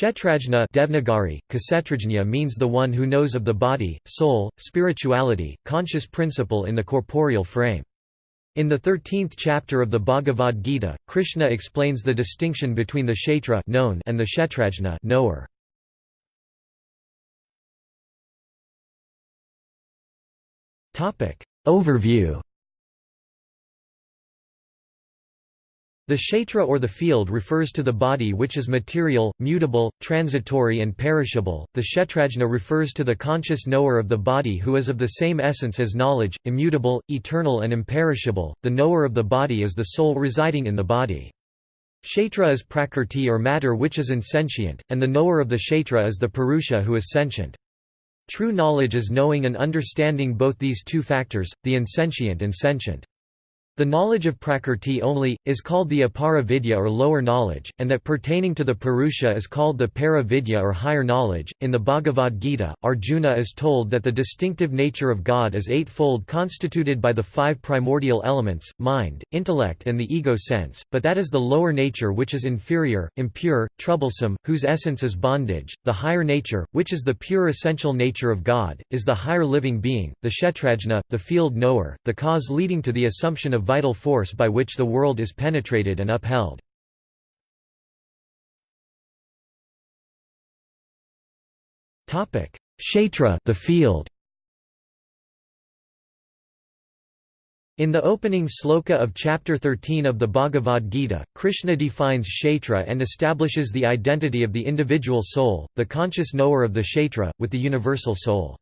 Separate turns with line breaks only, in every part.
Kshetrajna Devnagari, Kshetrajna means the one who knows of the body, soul, spirituality, conscious principle in the corporeal frame. In the 13th chapter of the Bhagavad Gita, Krishna explains the distinction between the Kshetra known and the Kshetrajna knower. Overview The kshetra or the field refers to the body which is material, mutable, transitory and perishable. The kshetrajna refers to the conscious knower of the body who is of the same essence as knowledge, immutable, eternal and imperishable. The knower of the body is the soul residing in the body. Kshetra is prakrti or matter which is insentient, and the knower of the kshetra is the purusha who is sentient. True knowledge is knowing and understanding both these two factors, the insentient and sentient. The knowledge of Prakrti only, is called the Apara Vidya or lower knowledge, and that pertaining to the Purusha is called the Para Vidya or higher knowledge. In the Bhagavad Gita, Arjuna is told that the distinctive nature of God is eightfold constituted by the five primordial elements, mind, intellect and the ego sense, but that is the lower nature which is inferior, impure, troublesome, whose essence is bondage. The higher nature, which is the pure essential nature of God, is the higher living being, the Kshetrajna, the field knower, the cause leading to the assumption of vital force by which the world is penetrated and upheld. Kshetra the field. In the opening sloka of chapter 13 of the Bhagavad Gita, Krishna defines kshetra and establishes the identity of the individual soul, the conscious knower of the kshetra, with the universal soul.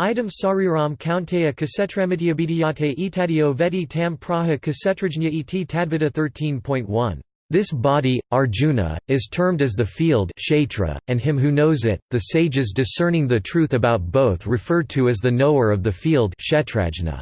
Idam sariram kaunteya kasetramityabhidiyate etadio vedi tam praha kasetrajna iti tadvita 13.1. This body, Arjuna, is termed as the field and him who knows it, the sages discerning the truth about both referred to as the knower of the field kshetrajna.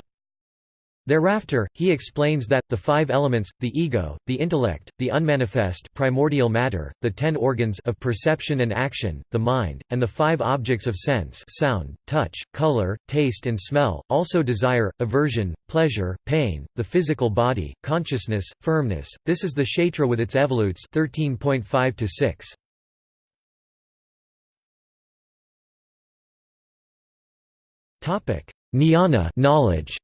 Thereafter, he explains that, the five elements, the ego, the intellect, the unmanifest primordial matter, the ten organs of perception and action, the mind, and the five objects of sense sound, touch, color, taste and smell, also desire, aversion, pleasure, pain, the physical body, consciousness, firmness, this is the kshetra with its evolutes 13.5 to 6. Jnana knowledge.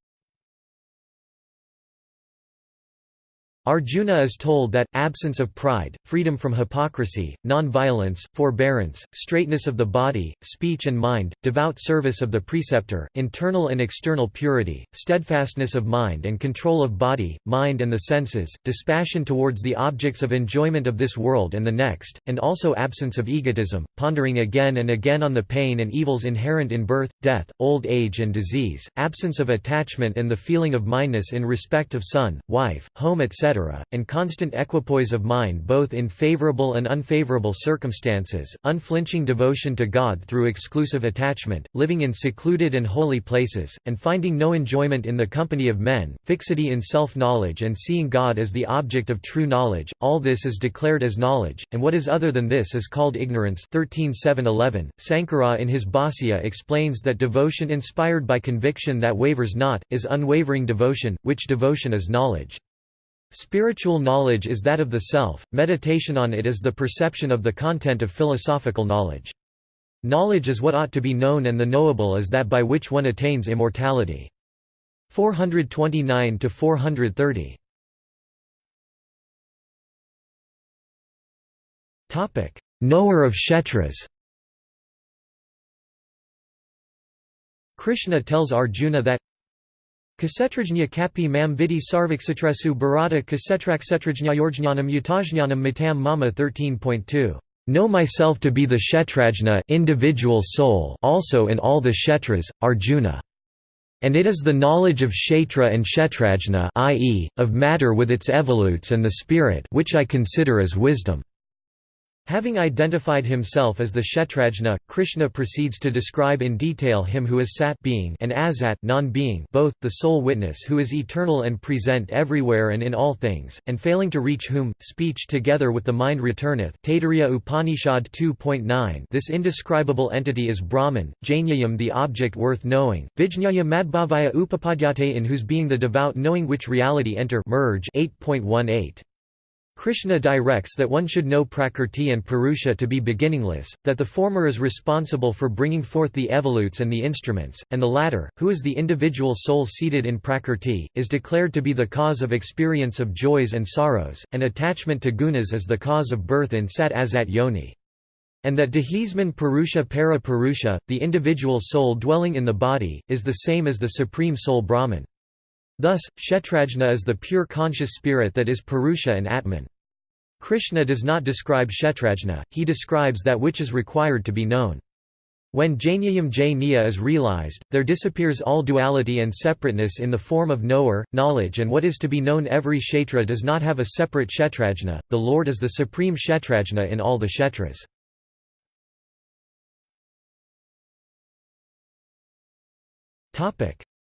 Arjuna is told that, absence of pride, freedom from hypocrisy, non-violence, forbearance, straightness of the body, speech and mind, devout service of the preceptor, internal and external purity, steadfastness of mind and control of body, mind and the senses, dispassion towards the objects of enjoyment of this world and the next, and also absence of egotism, pondering again and again on the pain and evils inherent in birth, death, old age and disease, absence of attachment and the feeling of mindness in respect of son, wife, home etc and constant equipoise of mind both in favorable and unfavorable circumstances, unflinching devotion to God through exclusive attachment, living in secluded and holy places, and finding no enjoyment in the company of men, fixity in self-knowledge and seeing God as the object of true knowledge, all this is declared as knowledge, and what is other than this is called ignorance 13.7.11. Sankara in his Bhāsya explains that devotion inspired by conviction that wavers not, is unwavering devotion, which devotion is knowledge. Spiritual knowledge is that of the self, meditation on it is the perception of the content of philosophical knowledge. Knowledge is what ought to be known and the knowable is that by which one attains immortality. 429 to 430. Topic: Knower of Kshetras. Krishna tells Arjuna that Kasetrajnya kapi mam vidi sarvaksatresu bharata kasetraksetrajnyayorjnanam yutajnanam matam mama 13.2 Know myself to be the Kshetrajna individual soul also in all the Kshetras, Arjuna. And it is the knowledge of Kshetra and Kshetrajna i.e., of matter with its evolutes and the spirit which I consider as wisdom. Having identified himself as the Kshetrajna, Krishna proceeds to describe in detail him who is sat being and asat non-being both, the sole witness who is eternal and present everywhere and in all things, and failing to reach whom, speech together with the mind returneth. Taittiriya Upanishad 2.9 This indescribable entity is Brahman, Jnayam the object worth knowing, Vijñaya Madbhavaya Upapadyate in whose being the devout knowing which reality enter merge 8.18. Krishna directs that one should know Prakrti and Purusha to be beginningless, that the former is responsible for bringing forth the evolutes and the instruments, and the latter, who is the individual soul seated in Prakrti, is declared to be the cause of experience of joys and sorrows, and attachment to gunas is the cause of birth in Sat Asat Yoni. And that Dehisman Purusha Para Purusha, the individual soul dwelling in the body, is the same as the supreme soul Brahman. Thus, Kshetrajna is the pure conscious spirit that is Purusha and Atman. Krishna does not describe Kshetrajna, he describes that which is required to be known. When Jnanyam Jnaya is realized, there disappears all duality and separateness in the form of knower, knowledge and what is to be known every kshetra does not have a separate kshetrajna, the Lord is the supreme kshetrajna in all the kshetras.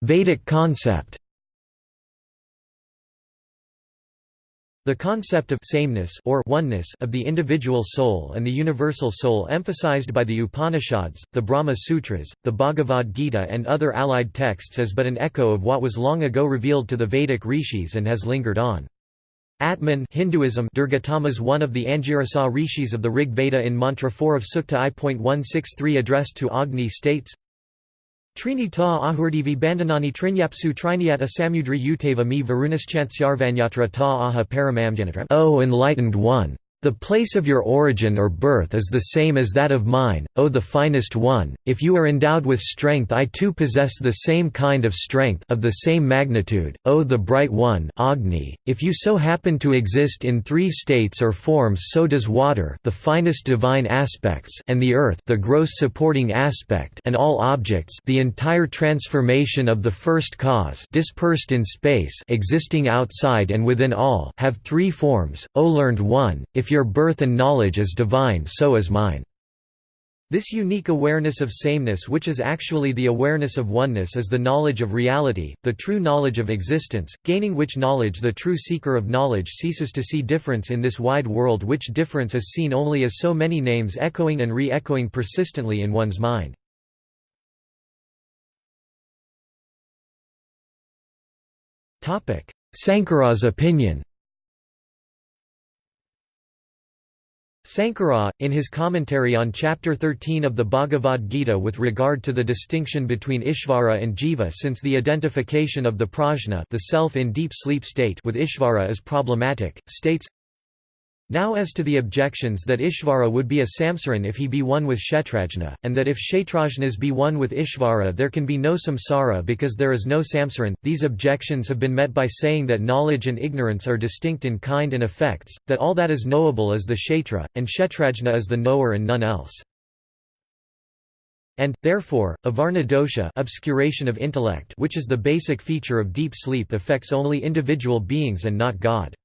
Vedic concept The concept of sameness or oneness of the individual soul and the universal soul emphasized by the Upanishads, the Brahma Sutras, the Bhagavad Gita and other allied texts is but an echo of what was long ago revealed to the Vedic rishis and has lingered on. Atman Hinduism Dirghatama is one of the Angirasa rishis of the Rig Veda in Mantra 4 of Sukta I.163 addressed to Agni states, Trini ta ahurdivi bandhanani trinyapsu triniat asamudri utava mi varunaschansyarvanyatra ta aha paramamjanatra O enlightened one! The place of your origin or birth is the same as that of mine, O the finest one. If you are endowed with strength, I too possess the same kind of strength of the same magnitude, O the bright one, Agni. If you so happen to exist in three states or forms, so does water, the finest divine aspects, and the earth, the gross supporting aspect, and all objects, the entire transformation of the first cause, dispersed in space, existing outside and within all, have three forms. O learned one, if your birth and knowledge is divine so is mine." This unique awareness of sameness which is actually the awareness of oneness is the knowledge of reality, the true knowledge of existence, gaining which knowledge the true seeker of knowledge ceases to see difference in this wide world which difference is seen only as so many names echoing and re-echoing persistently in one's mind. Sankara's opinion Sankara, in his commentary on Chapter 13 of the Bhagavad Gita with regard to the distinction between Ishvara and Jiva since the identification of the prajna the self in deep sleep state with Ishvara is problematic, states, now as to the objections that Ishvara would be a samsaran if he be one with Kshetrajna, and that if Kshetrajnas be one with Ishvara there can be no samsara because there is no samsaran, these objections have been met by saying that knowledge and ignorance are distinct in kind and effects, that all that is knowable is the Kshetra, and Kshetrajna is the knower and none else. And, therefore, avarna dosha obscuration of intellect which is the basic feature of deep sleep affects only individual beings and not God.